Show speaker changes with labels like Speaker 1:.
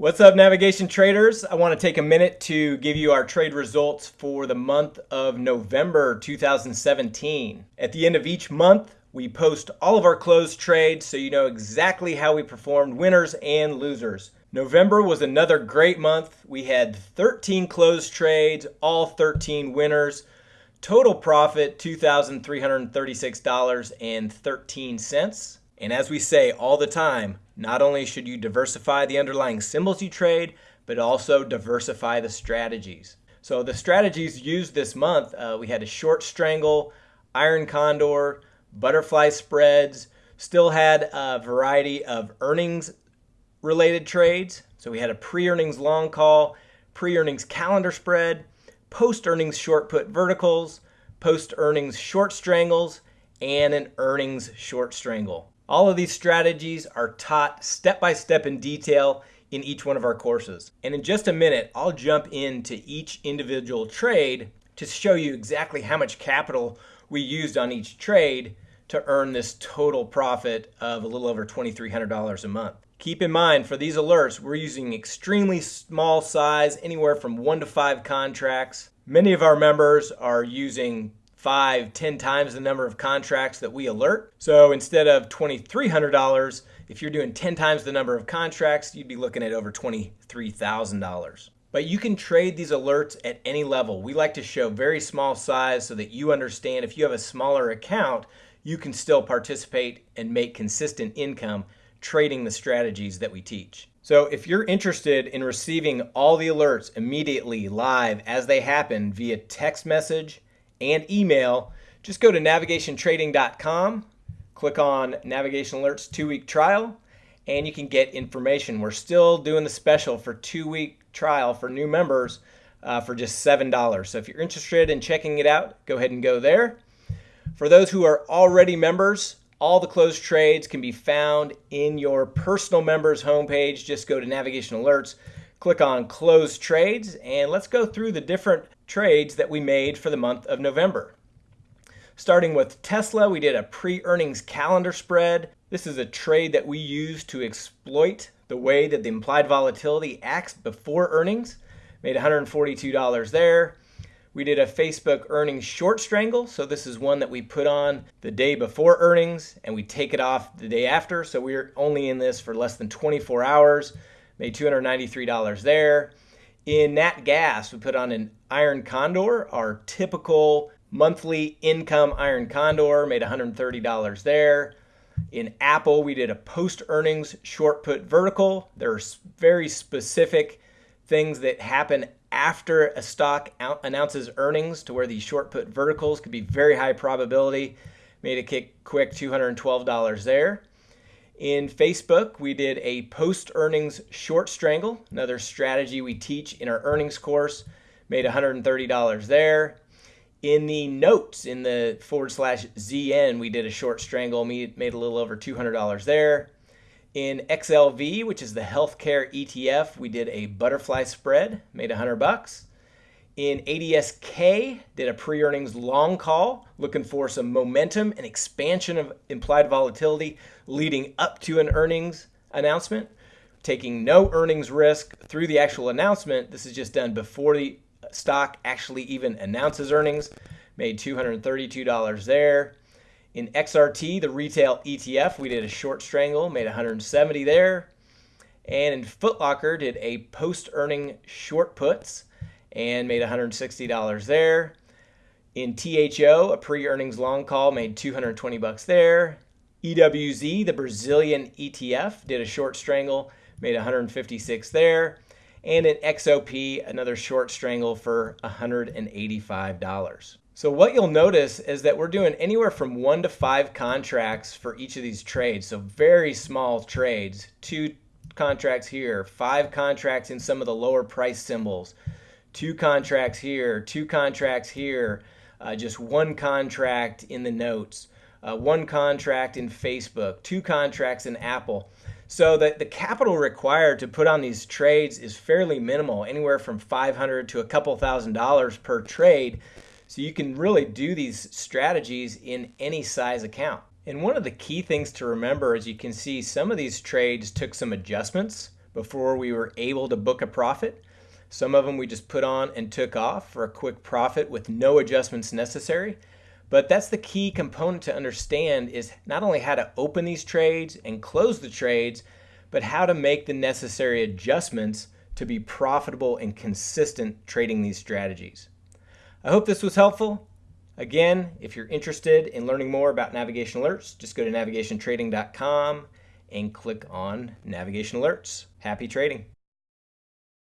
Speaker 1: What's up, navigation traders? I want to take a minute to give you our trade results for the month of November 2017. At the end of each month, we post all of our closed trades so you know exactly how we performed, winners and losers. November was another great month. We had 13 closed trades, all 13 winners. Total profit $2,336.13. And as we say all the time, not only should you diversify the underlying symbols you trade, but also diversify the strategies. So the strategies used this month, uh, we had a short strangle, iron condor, butterfly spreads, still had a variety of earnings related trades. So we had a pre-earnings long call, pre-earnings calendar spread, post-earnings short put verticals, post-earnings short strangles, and an earnings short strangle. All of these strategies are taught step by step in detail in each one of our courses. And in just a minute, I'll jump into each individual trade to show you exactly how much capital we used on each trade to earn this total profit of a little over $2,300 a month. Keep in mind for these alerts, we're using extremely small size, anywhere from one to five contracts. Many of our members are using five, ten times the number of contracts that we alert. So instead of $2,300, if you're doing 10 times the number of contracts, you'd be looking at over $23,000. But you can trade these alerts at any level. We like to show very small size so that you understand if you have a smaller account, you can still participate and make consistent income trading the strategies that we teach. So if you're interested in receiving all the alerts immediately live as they happen via text message, and email, just go to navigationtrading.com, click on Navigation Alerts two week trial, and you can get information. We're still doing the special for two week trial for new members uh, for just $7. So if you're interested in checking it out, go ahead and go there. For those who are already members, all the closed trades can be found in your personal members homepage. Just go to Navigation Alerts, click on Closed Trades, and let's go through the different trades that we made for the month of November. Starting with Tesla, we did a pre-earnings calendar spread. This is a trade that we use to exploit the way that the implied volatility acts before earnings. Made $142 there. We did a Facebook earnings short strangle. So this is one that we put on the day before earnings and we take it off the day after. So we're only in this for less than 24 hours. Made $293 there. In Nat Gas, we put on an Iron Condor, our typical monthly income Iron Condor, made $130 there. In Apple, we did a post earnings short put vertical. There are very specific things that happen after a stock announces earnings to where these short put verticals could be very high probability. Made a kick quick $212 there. In Facebook, we did a post earnings short strangle, another strategy we teach in our earnings course. Made $130 there. In the notes in the forward slash ZN, we did a short strangle, made a little over $200 there. In XLV, which is the healthcare ETF, we did a butterfly spread, made 100 bucks. In ADSK, did a pre-earnings long call, looking for some momentum and expansion of implied volatility leading up to an earnings announcement. Taking no earnings risk through the actual announcement. This is just done before the stock actually even announces earnings. Made $232 there. In XRT, the retail ETF, we did a short strangle, made 170 there. And in Footlocker, did a post-earning short puts and made $160 there. In THO, a pre-earnings long call made 220 bucks there. EWZ, the Brazilian ETF, did a short strangle, made 156 there. And in XOP, another short strangle for $185. So what you'll notice is that we're doing anywhere from one to five contracts for each of these trades. So very small trades, two contracts here, five contracts in some of the lower price symbols, two contracts here, two contracts here, uh, just one contract in the notes, uh, one contract in Facebook, two contracts in Apple. So the, the capital required to put on these trades is fairly minimal, anywhere from 500 to a couple thousand dollars per trade. So you can really do these strategies in any size account. And one of the key things to remember is you can see some of these trades took some adjustments before we were able to book a profit. Some of them we just put on and took off for a quick profit with no adjustments necessary. But that's the key component to understand is not only how to open these trades and close the trades, but how to make the necessary adjustments to be profitable and consistent trading these strategies. I hope this was helpful. Again, if you're interested in learning more about navigation alerts, just go to navigationtrading.com and click on navigation alerts. Happy trading.